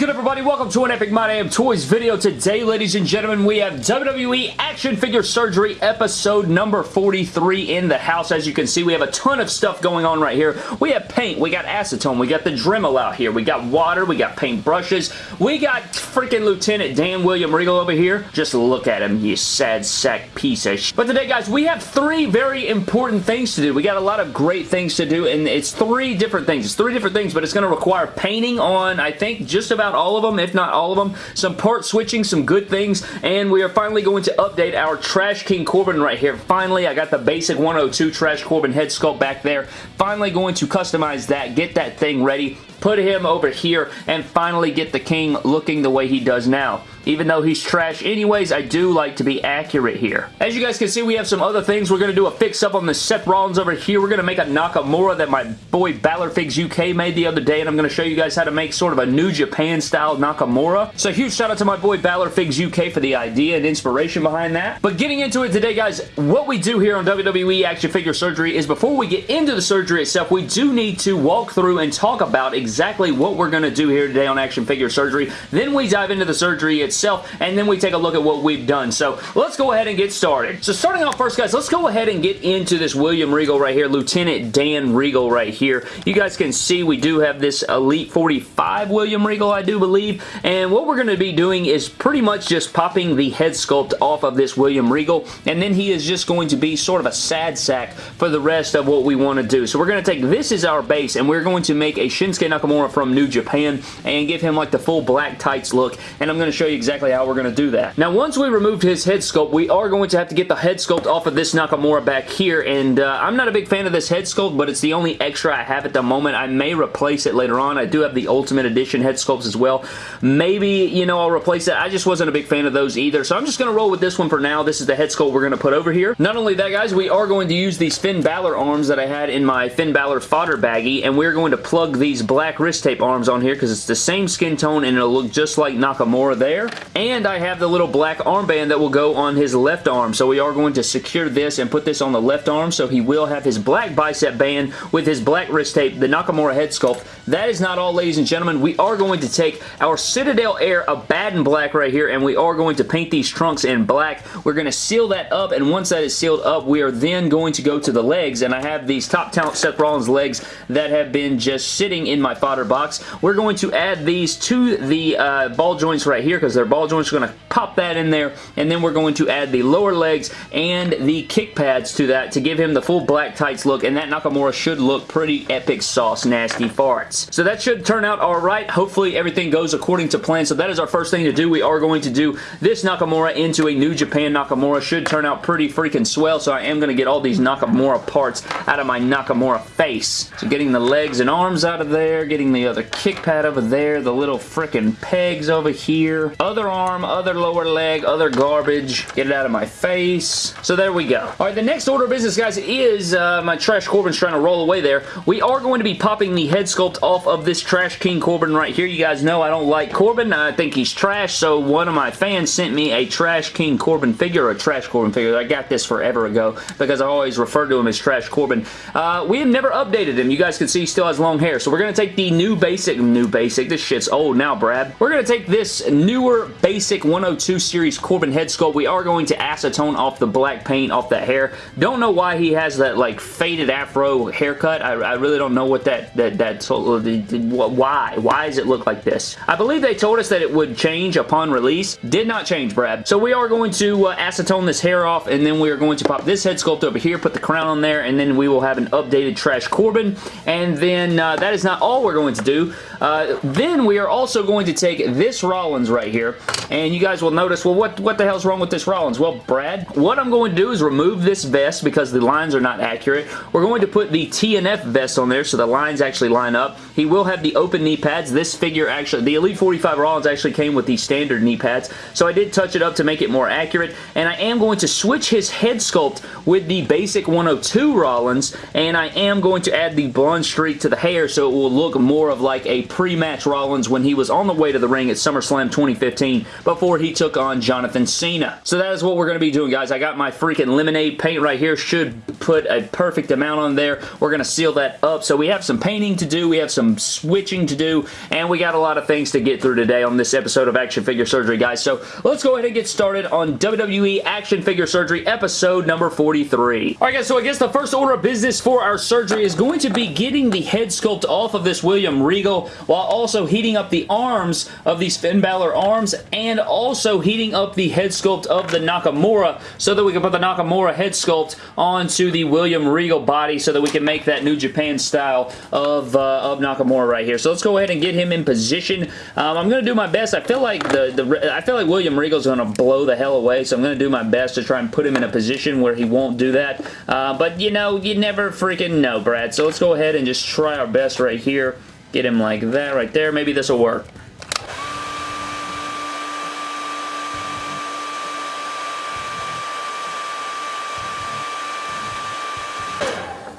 good everybody? Welcome to an Epic My Damn Toys video. Today, ladies and gentlemen, we have WWE Action Figure Surgery episode number 43 in the house. As you can see, we have a ton of stuff going on right here. We have paint, we got acetone, we got the Dremel out here, we got water, we got paint brushes, we got freaking Lieutenant Dan William Regal over here. Just look at him, you sad sack piece of shit. But today, guys, we have three very important things to do. We got a lot of great things to do, and it's three different things. It's three different things, but it's going to require painting on, I think, just about all of them, if not all of them. Some part switching, some good things, and we are finally going to update our Trash King Corbin right here. Finally, I got the basic 102 Trash Corbin head sculpt back there. Finally going to customize that, get that thing ready, put him over here, and finally get the King looking the way he does now. Even though he's trash anyways, I do like to be accurate here. As you guys can see, we have some other things. We're going to do a fix-up on the Seth Rollins over here. We're going to make a Nakamura that my boy Balorfigs UK made the other day, and I'm going to show you guys how to make sort of a New Japan-style Nakamura. So huge shout out to my boy Balorfigs UK for the idea and inspiration behind that. But getting into it today, guys, what we do here on WWE Action Figure Surgery is before we get into the surgery itself, we do need to walk through and talk about exactly what we're going to do here today on Action Figure Surgery. Then we dive into the surgery itself, and then we take a look at what we've done. So let's go ahead and get started. So starting off first, guys, let's go ahead and get into this William Regal right here, Lieutenant Dan Regal right here. You guys can see we do have this Elite 45 William Regal, I do believe, and what we're going to be doing is pretty much just popping the head sculpt off of this William Regal, and then he is just going to be sort of a sad sack for the rest of what we want to do. So we're going to take this as our base, and we're going to make a Shinsuke Nakamura from New Japan and give him like the full black tights look, and I'm going to show you exactly how we're going to do that. Now, once we removed his head sculpt, we are going to have to get the head sculpt off of this Nakamura back here, and uh, I'm not a big fan of this head sculpt, but it's the only extra I have at the moment. I may replace it later on. I do have the Ultimate Edition head sculpts as well. Maybe, you know, I'll replace it. I just wasn't a big fan of those either, so I'm just going to roll with this one for now. This is the head sculpt we're going to put over here. Not only that, guys, we are going to use these Finn Balor arms that I had in my Finn Balor fodder baggie, and we're going to plug these black wrist tape arms on here because it's the same skin tone and it'll look just like Nakamura there. And I have the little black armband that will go on his left arm. So we are going to secure this and put this on the left arm so he will have his black bicep band with his black wrist tape, the Nakamura head sculpt. That is not all, ladies and gentlemen. We are going to take our Citadel Air Abaddon black right here and we are going to paint these trunks in black. We're going to seal that up and once that is sealed up, we are then going to go to the legs and I have these Top Talent Seth Rollins legs that have been just sitting in my fodder box. We're going to add these to the uh, ball joints right here because they're ball joints. We're going to pop that in there and then we're going to add the lower legs and the kick pads to that to give him the full black tights look and that Nakamura should look pretty epic sauce nasty farts. So that should turn out alright. Hopefully everything goes according to plan. So that is our first thing to do. We are going to do this Nakamura into a New Japan Nakamura. Should turn out pretty freaking swell. So I am going to get all these Nakamura parts out of my Nakamura face. So getting the legs and arms out of there, getting the other kick pad over there, the little freaking pegs over here, other arm, other lower leg, other garbage. Get it out of my face. So there we go. All right, the next order of business, guys, is uh, my Trash Corbin's trying to roll away there. We are going to be popping the head sculpt off of this Trash King Corbin right here. You guys know I don't like Corbin. I think he's trash, so one of my fans sent me a Trash King Corbin figure, a Trash Corbin figure. I got this forever ago because I always refer to him as Trash Corbin. Uh, we have never updated him. You guys can see he still has long hair. So we're going to take the new basic, new basic, this shit's old now, Brad. We're going to take this newer basic 102 series Corbin head sculpt. We are going to acetone off the black paint off that hair. Don't know why he has that like faded afro haircut. I, I really don't know what that, that, that, why? Why does it look like this? I believe they told us that it would change upon release. Did not change, Brad. So we are going to uh, acetone this hair off and then we are going to pop this head sculpt over here, put the crown on there, and then we will have an updated Trash Corbin. And then uh, that is not all we're going to do. Uh, then we are also going to take this Rollins right here, and you guys will notice, well, what, what the hell's wrong with this Rollins? Well, Brad, what I'm going to do is remove this vest because the lines are not accurate. We're going to put the TNF vest on there so the lines actually line up. He will have the open knee pads. This figure actually, the Elite 45 Rollins actually came with the standard knee pads, so I did touch it up to make it more accurate, and I am going to switch his head sculpt with the basic 102 Rollins, and I am going to add the blonde streak to the hair so it will look more of like a pre-match Rollins when he was on the way to the ring at SummerSlam 2015 2015 before he took on Jonathan Cena. So that is what we're going to be doing, guys. I got my freaking lemonade paint right here. Should put a perfect amount on there. We're going to seal that up. So we have some painting to do. We have some switching to do. And we got a lot of things to get through today on this episode of Action Figure Surgery, guys. So let's go ahead and get started on WWE Action Figure Surgery episode number 43. Alright guys, so I guess the first order of business for our surgery is going to be getting the head sculpt off of this William Regal while also heating up the arms of these Finn Balor arms and also heating up the head sculpt of the Nakamura so that we can put the Nakamura head sculpt onto the William Regal body so that we can make that New Japan style of, uh, of Nakamura right here. So let's go ahead and get him in position. Um, I'm going to do my best. I feel like the, the I feel like William Regal's going to blow the hell away, so I'm going to do my best to try and put him in a position where he won't do that. Uh, but, you know, you never freaking know, Brad. So let's go ahead and just try our best right here. Get him like that right there. Maybe this will work.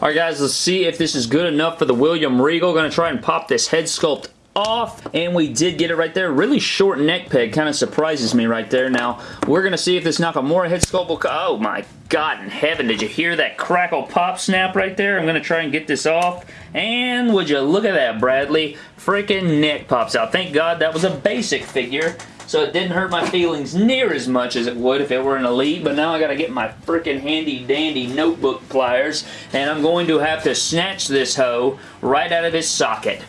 Alright guys, let's see if this is good enough for the William Regal. Going to try and pop this head sculpt off. And we did get it right there. Really short neck peg. Kind of surprises me right there. Now we're gonna see if this Nakamura head sculpt will oh my god in heaven did you hear that crackle pop snap right there? I'm gonna try and get this off. And would you look at that Bradley? Freaking neck pops out. Thank god that was a basic figure so it didn't hurt my feelings near as much as it would if it were an Elite, but now I gotta get my freaking handy dandy notebook pliers, and I'm going to have to snatch this hoe right out of his socket.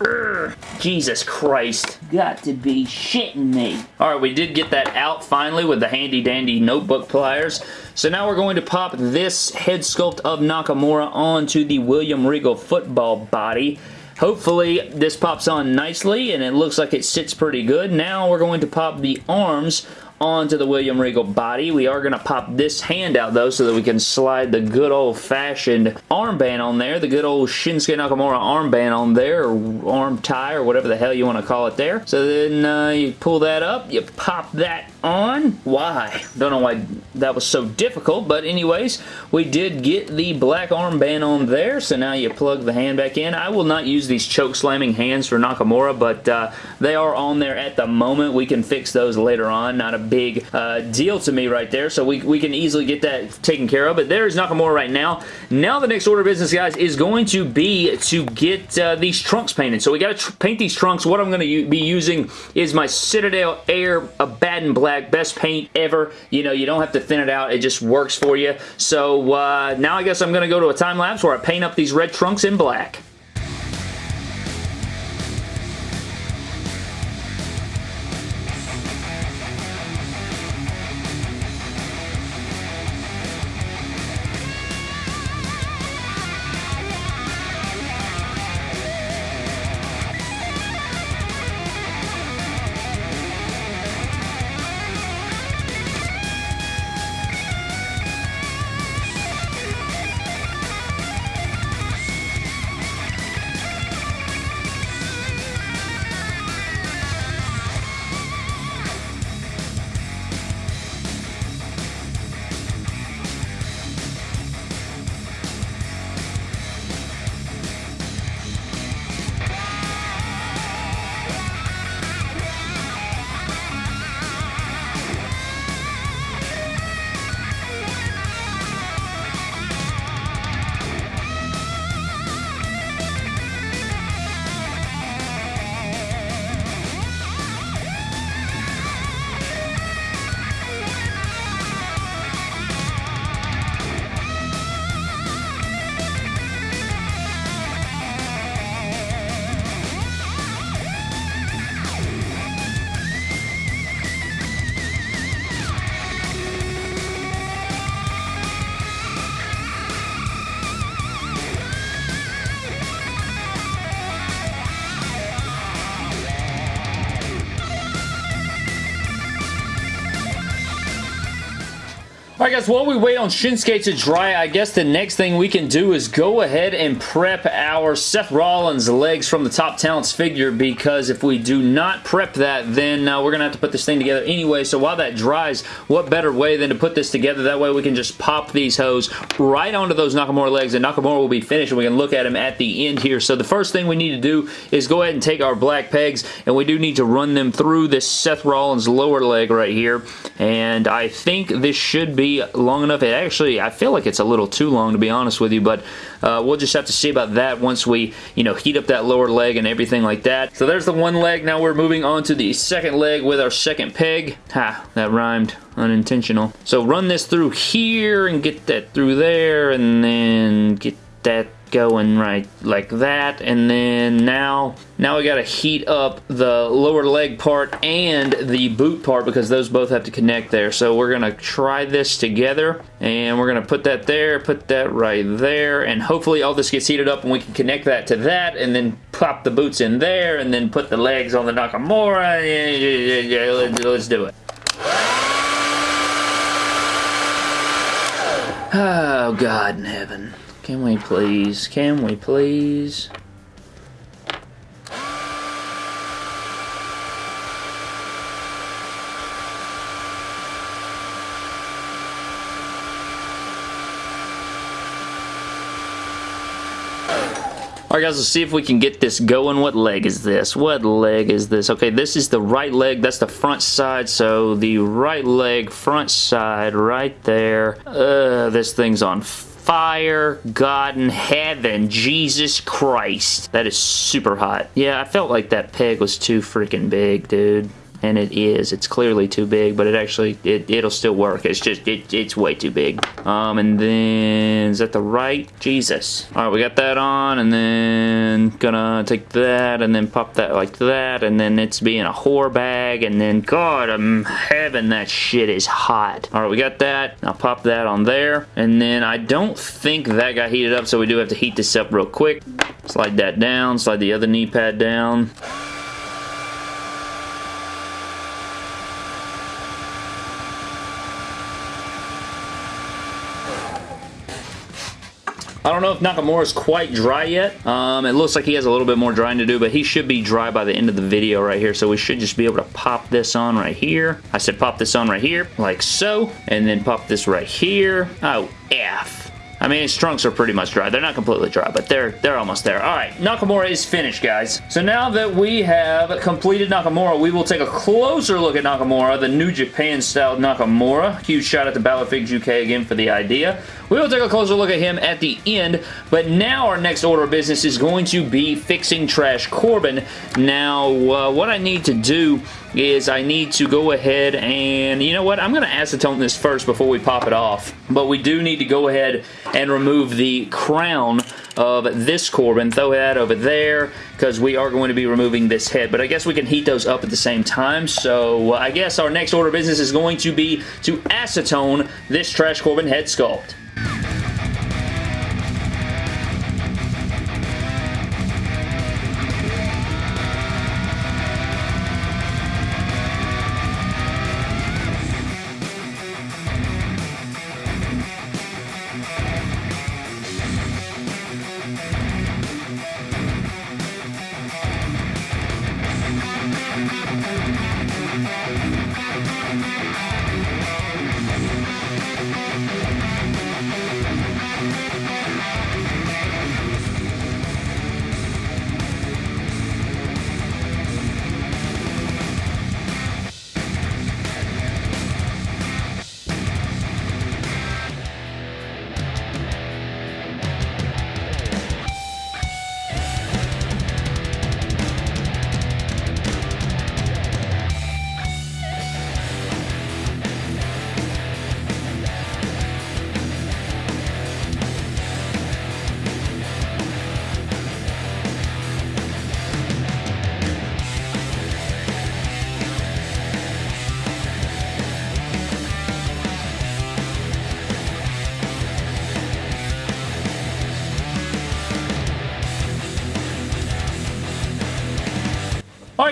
Urgh, Jesus Christ. Got to be shitting me. Alright, we did get that out finally with the handy dandy notebook pliers. So now we're going to pop this head sculpt of Nakamura onto the William Regal football body. Hopefully this pops on nicely and it looks like it sits pretty good. Now we're going to pop the arms onto the William Regal body. We are going to pop this hand out though so that we can slide the good old-fashioned armband on there, the good old Shinsuke Nakamura armband on there, or arm tie, or whatever the hell you want to call it there. So then uh, you pull that up, you pop that on. Why? Don't know why that was so difficult, but anyways, we did get the black armband on there, so now you plug the hand back in. I will not use these choke slamming hands for Nakamura, but uh, they are on there at the moment. We can fix those later on. Not a big uh, deal to me right there, so we, we can easily get that taken care of, but there's Nakamura right now. Now the next order of business, guys, is going to be to get uh, these trunks painted. So we got to paint these trunks. What I'm going to be using is my Citadel Air Abaddon Black black, best paint ever. You know, you don't have to thin it out. It just works for you. So uh, now I guess I'm going to go to a time lapse where I paint up these red trunks in black. Alright guys, while we wait on Shinsuke to dry, I guess the next thing we can do is go ahead and prep our Seth Rollins legs from the Top Talents figure because if we do not prep that, then uh, we're going to have to put this thing together anyway. So while that dries, what better way than to put this together? That way we can just pop these hose right onto those Nakamura legs and Nakamura will be finished and we can look at him at the end here. So the first thing we need to do is go ahead and take our black pegs and we do need to run them through this Seth Rollins lower leg right here. And I think this should be long enough. It actually, I feel like it's a little too long to be honest with you, but uh, we'll just have to see about that once we, you know, heat up that lower leg and everything like that. So there's the one leg. Now we're moving on to the second leg with our second peg. Ha, that rhymed. Unintentional. So run this through here and get that through there and then get that going right like that. And then now now we got to heat up the lower leg part and the boot part because those both have to connect there. So we're gonna try this together and we're gonna put that there put that right there. And hopefully all this gets heated up and we can connect that to that and then pop the boots in there and then put the legs on the Nakamura. Let's do it. Oh, God in heaven. Can we please? Can we please? Alright guys, let's see if we can get this going. What leg is this? What leg is this? Okay, this is the right leg. That's the front side. So the right leg, front side, right there. Uh, this thing's on fire, God in heaven, Jesus Christ. That is super hot. Yeah, I felt like that peg was too freaking big, dude and it is. It's clearly too big, but it actually, it, it'll still work. It's just, it, it's way too big. Um, and then, is that the right? Jesus. All right, we got that on, and then gonna take that, and then pop that like that, and then it's being a whore bag, and then, God, I'm heaven, that shit is hot. All right, we got that. I'll pop that on there, and then I don't think that got heated up, so we do have to heat this up real quick. Slide that down, slide the other knee pad down. I don't know if Nakamura is quite dry yet. Um, it looks like he has a little bit more drying to do, but he should be dry by the end of the video right here. So we should just be able to pop this on right here. I said pop this on right here, like so. And then pop this right here. Oh, F. I mean, his trunks are pretty much dry. They're not completely dry, but they're they're almost there. All right, Nakamura is finished, guys. So now that we have completed Nakamura, we will take a closer look at Nakamura, the New Japan-style Nakamura. Huge shout out to Balor UK again for the idea. We will take a closer look at him at the end, but now our next order of business is going to be fixing Trash Corbin. Now, uh, what I need to do is I need to go ahead and, you know what, I'm going to acetone this first before we pop it off, but we do need to go ahead and remove the crown of this Corbin, throw that over there, because we are going to be removing this head, but I guess we can heat those up at the same time, so I guess our next order of business is going to be to acetone this Trash Corbin head sculpt.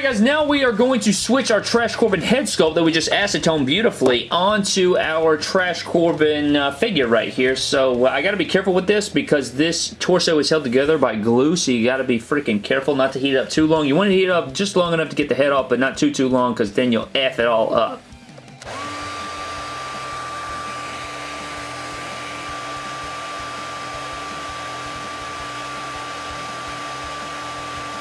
Guys, now we are going to switch our Trash Corbin head sculpt that we just acetone beautifully onto our Trash Corbin uh, figure right here. So uh, I gotta be careful with this because this torso is held together by glue, so you gotta be freaking careful not to heat up too long. You want to heat up just long enough to get the head off, but not too, too long because then you'll F it all up.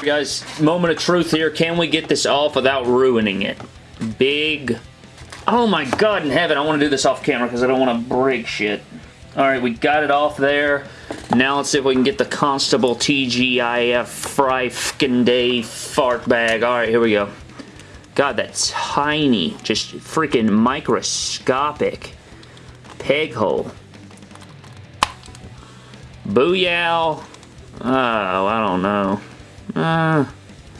Guys, moment of truth here. Can we get this off without ruining it? Big... Oh my god in heaven, I want to do this off camera because I don't want to break shit. Alright, we got it off there. Now let's see if we can get the Constable TGIF Fry Day fart bag. Alright, here we go. God, that's tiny. Just freaking microscopic. Peg hole. Booyah. Oh, I don't know. Uh,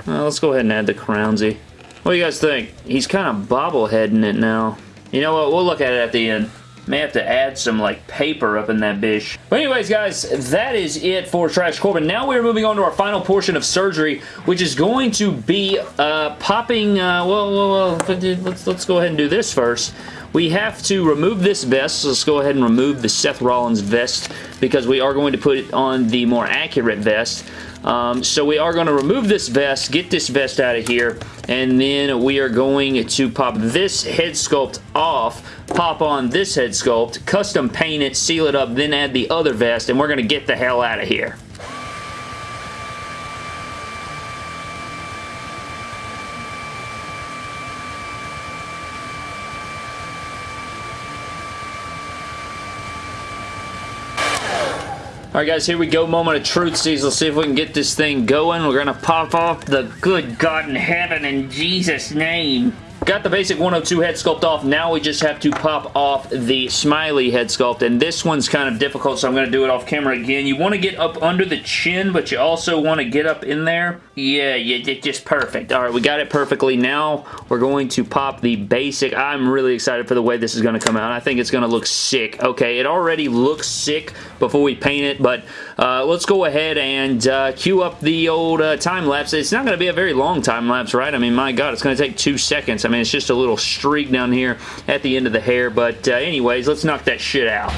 well, let's go ahead and add the Crownsy. What do you guys think? He's kind of bobbleheading it now. You know what? We'll look at it at the end. May have to add some like paper up in that bish. But anyways guys, that is it for Trash Corbin. Now we're moving on to our final portion of surgery, which is going to be uh, popping, uh, well, well, well, let's, let's go ahead and do this first. We have to remove this vest, so let's go ahead and remove the Seth Rollins vest because we are going to put it on the more accurate vest. Um, so we are going to remove this vest, get this vest out of here, and then we are going to pop this head sculpt off, pop on this head sculpt, custom paint it, seal it up, then add the other vest, and we're going to get the hell out of here. Alright guys, here we go. Moment of truth, Steve. Let's see if we can get this thing going. We're going to pop off the good God in heaven in Jesus' name. Got the basic 102 head sculpt off. Now we just have to pop off the smiley head sculpt. And this one's kind of difficult, so I'm going to do it off camera again. You want to get up under the chin, but you also want to get up in there. Yeah, yeah, just perfect. All right, we got it perfectly. Now we're going to pop the basic. I'm really excited for the way this is going to come out. I think it's going to look sick. Okay, it already looks sick before we paint it, but uh, let's go ahead and uh, cue up the old uh, time lapse. It's not going to be a very long time lapse, right? I mean, my God, it's going to take two seconds. I mean, it's just a little streak down here at the end of the hair. But uh, anyways, let's knock that shit out.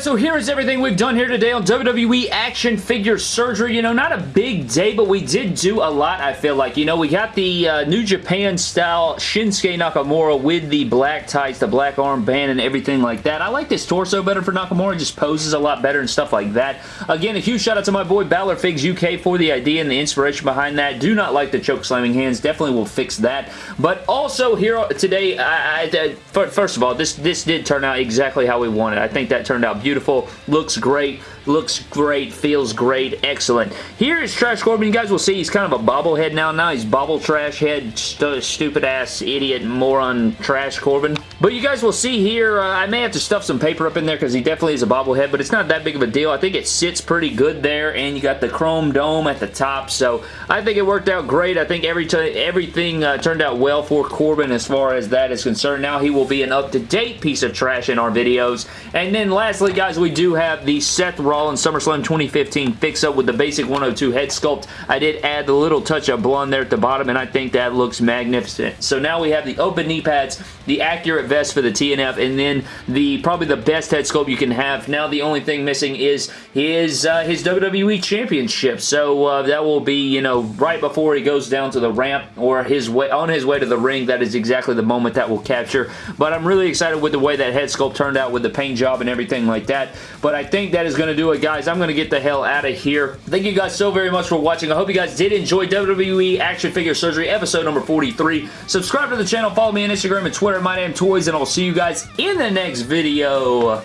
Guys, so here is everything we've done here today on WWE Action Figure Surgery. You know, not a big day, but we did do a lot, I feel like. You know, we got the uh, New Japan style Shinsuke Nakamura with the black tights, the black armband, and everything like that. I like this torso better for Nakamura. just poses a lot better and stuff like that. Again, a huge shout out to my boy Balor Figs UK for the idea and the inspiration behind that. Do not like the choke slamming hands. Definitely will fix that. But also here today, I, I, first of all, this, this did turn out exactly how we wanted. I think that turned out out beautiful, looks great, looks great, feels great, excellent. Here is Trash Corbin. You guys will see he's kind of a bobblehead now. Now he's bobble trash head, st stupid ass idiot moron Trash Corbin. But you guys will see here, uh, I may have to stuff some paper up in there because he definitely is a bobblehead, but it's not that big of a deal. I think it sits pretty good there, and you got the chrome dome at the top, so I think it worked out great. I think every everything uh, turned out well for Corbin as far as that is concerned. Now he will be an up-to-date piece of trash in our videos. And then lastly, guys, we do have the Seth Rollins SummerSlam 2015 fix-up with the basic 102 head sculpt. I did add the little touch of blonde there at the bottom, and I think that looks magnificent. So now we have the open knee pads, the accurate vest for the TNF, and then the probably the best head sculpt you can have. Now the only thing missing is his uh, his WWE Championship. So uh, that will be, you know, right before he goes down to the ramp or his way on his way to the ring. That is exactly the moment that will capture. But I'm really excited with the way that head sculpt turned out with the paint job and everything like that. But I think that is going to do it, guys. I'm going to get the hell out of here. Thank you guys so very much for watching. I hope you guys did enjoy WWE Action Figure Surgery episode number 43. Subscribe to the channel. Follow me on Instagram and Twitter. My name Toys, and I'll see you guys in the next video.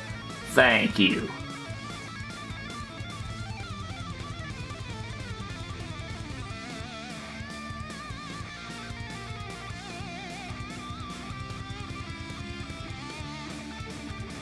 Thank you.